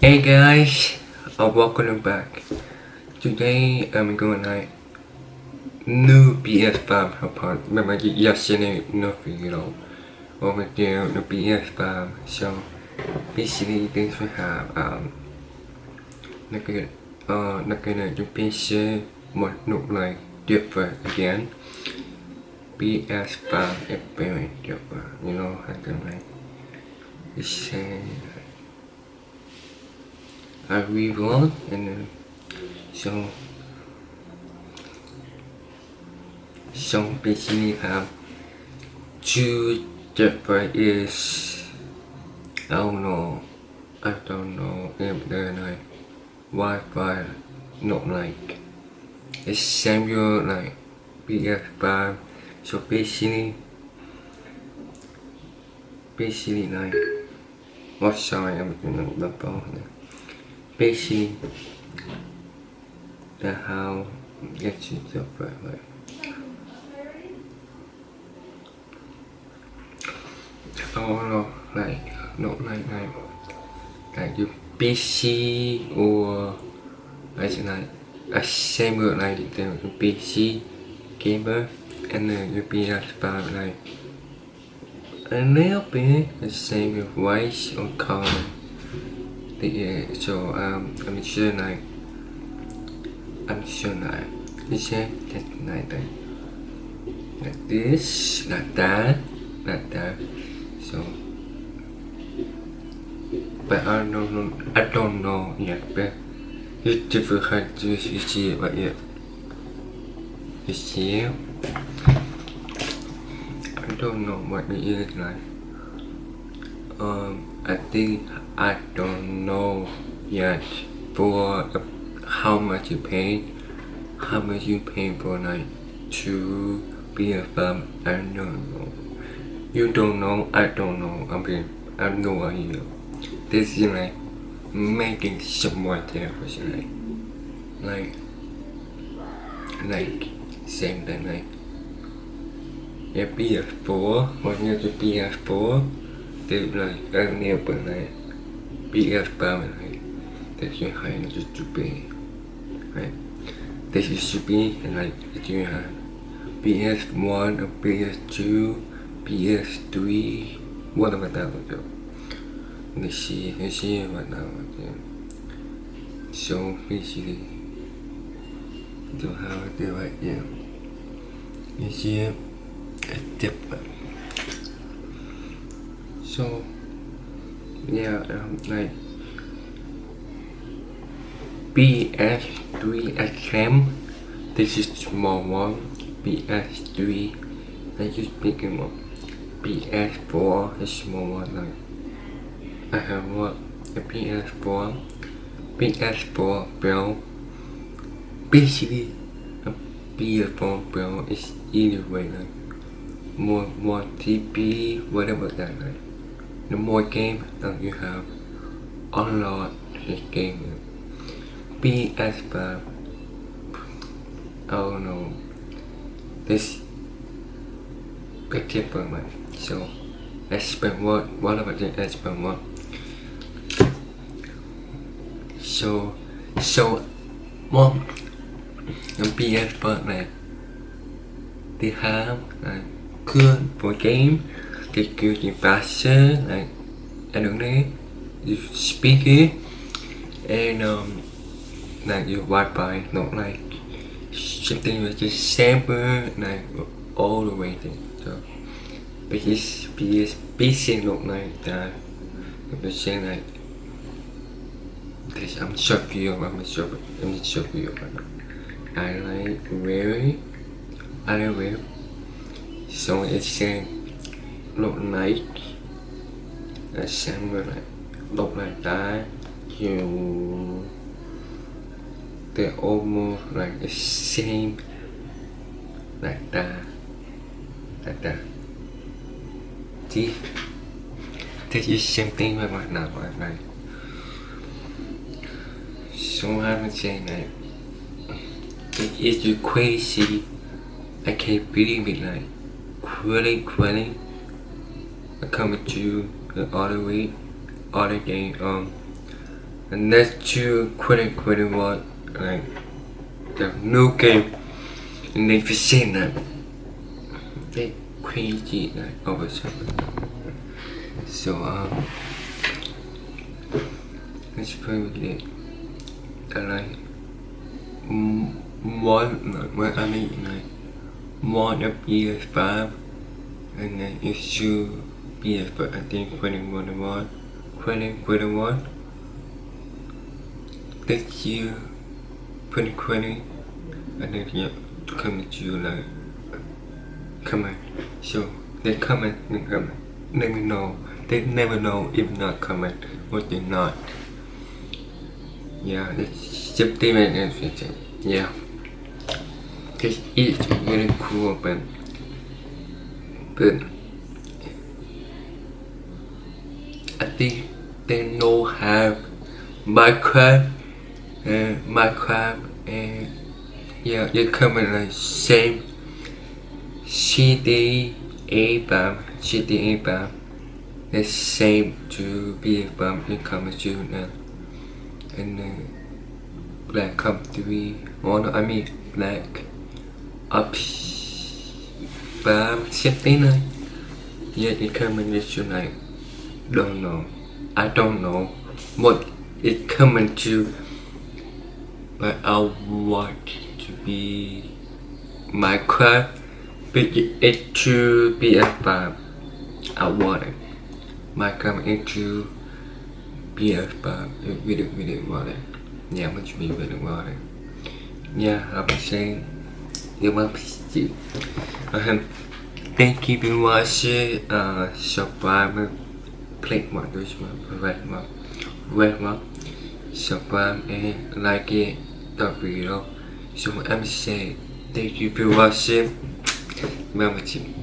Hey guys, uh, welcome back. Today I'm going to new PS5 apart. Remember yesterday no video over there the PS5. So basically this we have um look at uh look at the PC what look like different again. PS5 is very different, you know, I can like the same I reload and then so so basically have two different is I don't know I don't know if they're like Wi-Fi not like it's similar like PS5 so basically basically like what sorry I'm doing the phone basically the how get you the right way. Oh no, like not like like. Like you. PC or like like a similar like the PC gamer and then your PS5 like a little bit the same with voice or color so um I'm sure like I'm sure like you that that like this like that like that. So but I don't know I don't know yet but it's difficult to see but yeah. You see I don't know what it is like um I think I don't know yet for how much you pay how much you pay for like to be a firm I don't know. You don't know I don't know I mean I have no idea. This is like making someone was like like like same thing like a PS4 when you have a PS4 like enable like PS5 right that you have just right this and like you have PS1 or PS2 PS3 whatever that would do let's see let's see what now so basically do how do it yeah you see it different so yeah um, like PS3 XM this is small one. PS3 that is bigger one. PS4 is small one like I have what a PS4 PS4 Pro. Basically a PS4 Pro is either way like more more TP whatever that like the more game that you have unlock this game. PS5 oh no. This big different so spend what what about let's spend what so so một PS5 này thứ hai này good for game the security faster like I don't know you speak it and um like your Wi-Fi not like something with just sample like all the way thing. So but because PS PC look like that I'm saying like this I'm show you I'm show I'm show you I like very I like so it's saying look like là sang với lại look like that you they're almost like the same like that like that see this is same thing với mặt nào mặt này. So I'm saying that it is crazy I can't believe it like really really I come with you the other week other day um And next to 2021, like the new game in the that they crazy like over So um let's play with it. I like one like what I mean like one of PS5 and then it's two PS5 I think 2021 2021 this year 2020 and then yeah coming to you like comment so they comment they comment never know. They never know if not comment what they not. Yeah it's just and yeah. This is really cool but but I think they know have Minecraft and Minecraft and yeah they comment the same CD A bomb CD A bomb. The same to be bomb in comment to now and uh, black come to be one I mean black up setting này yeah it comment to like don't know. I don't know what it coming to but I want to be Minecraft to be a farm I want it. Minecraft into be a farm we didn't we didn't want it. Yeah much me we didn't want it? Yeah I was saying you must see. Um, thank you for watching. Uh subscribe click mọi người về mà về mà subscribe and like it the video so I'm saying thank you for watching. Remember to